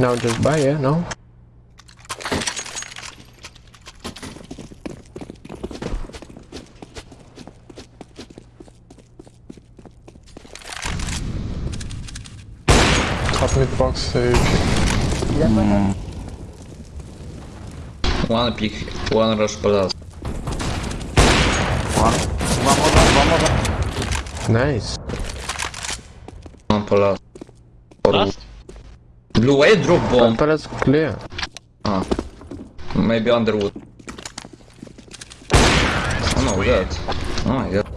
No, just buy it, no? Top mid box sage. Hmm. One pick, one rush plus. One. One more, one more. Nice. One plus. Or Last? Blue, why drop bomb? But it's clear. Ah. Maybe Underwood. Oh no, that. Oh my god.